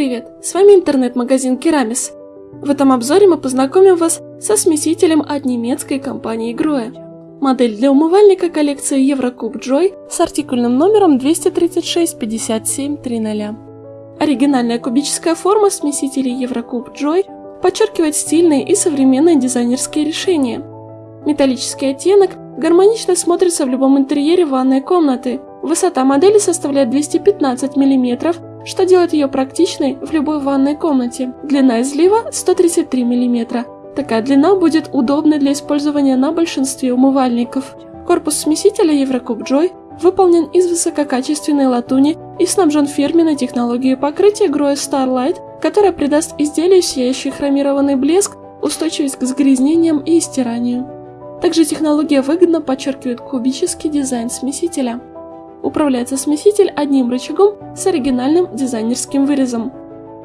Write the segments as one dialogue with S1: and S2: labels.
S1: привет! С вами интернет-магазин Керамис. В этом обзоре мы познакомим вас со смесителем от немецкой компании Grohe. Модель для умывальника коллекции Еврокуб Joy с артикульным номером 236-57-00. Оригинальная кубическая форма смесителей Еврокуб Joy подчеркивает стильные и современные дизайнерские решения. Металлический оттенок гармонично смотрится в любом интерьере ванной комнаты. Высота модели составляет 215 мм, что делает ее практичной в любой ванной комнате. Длина излива 133 мм. Такая длина будет удобной для использования на большинстве умывальников. Корпус смесителя Еврокуб Joy выполнен из высококачественной латуни и снабжен фирменной технологией покрытия Grohe Starlight, которая придаст изделию сияющий хромированный блеск, устойчивость к загрязнениям и стиранию. Также технология выгодно подчеркивает кубический дизайн смесителя. Управляется смеситель одним рычагом с оригинальным дизайнерским вырезом.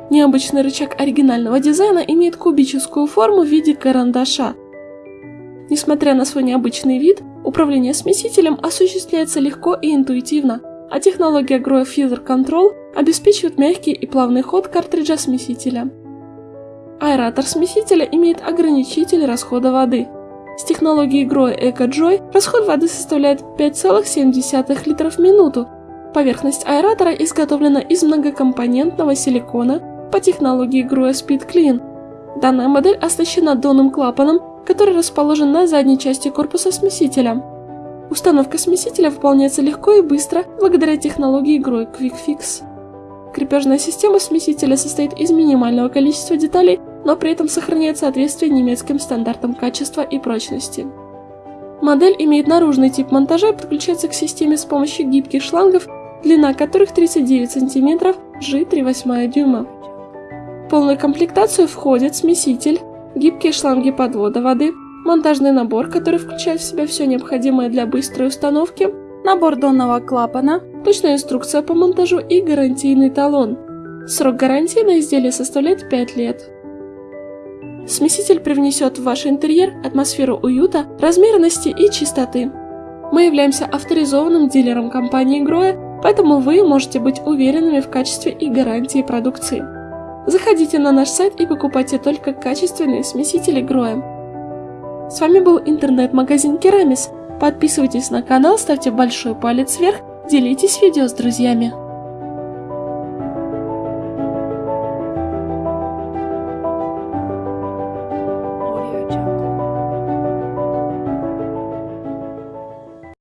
S1: Необычный рычаг оригинального дизайна имеет кубическую форму в виде карандаша. Несмотря на свой необычный вид, управление смесителем осуществляется легко и интуитивно, а технология Grow Feather Control обеспечивает мягкий и плавный ход картриджа смесителя. Аэратор смесителя имеет ограничитель расхода воды – с технологией Grow EcoJoy расход воды составляет 5,7 литров в минуту. Поверхность аэратора изготовлена из многокомпонентного силикона по технологии Grow Speed Clean. Данная модель оснащена донным клапаном, который расположен на задней части корпуса смесителя. Установка смесителя выполняется легко и быстро благодаря технологии Grow Quick Fix. Крепежная система смесителя состоит из минимального количества деталей но при этом сохраняет соответствие немецким стандартам качества и прочности. Модель имеет наружный тип монтажа и подключается к системе с помощью гибких шлангов, длина которых 39 см, G 3,8 дюйма. В полную комплектацию входит смеситель, гибкие шланги подвода воды, монтажный набор, который включает в себя все необходимое для быстрой установки, набор донного клапана, точная инструкция по монтажу и гарантийный талон. Срок гарантии на изделие составляет 5 лет. Смеситель привнесет в ваш интерьер атмосферу уюта, размеренности и чистоты. Мы являемся авторизованным дилером компании Гроя, поэтому вы можете быть уверенными в качестве и гарантии продукции. Заходите на наш сайт и покупайте только качественные смесители Гроя. С вами был интернет-магазин Керамис. Подписывайтесь на канал, ставьте большой палец вверх, делитесь видео с друзьями.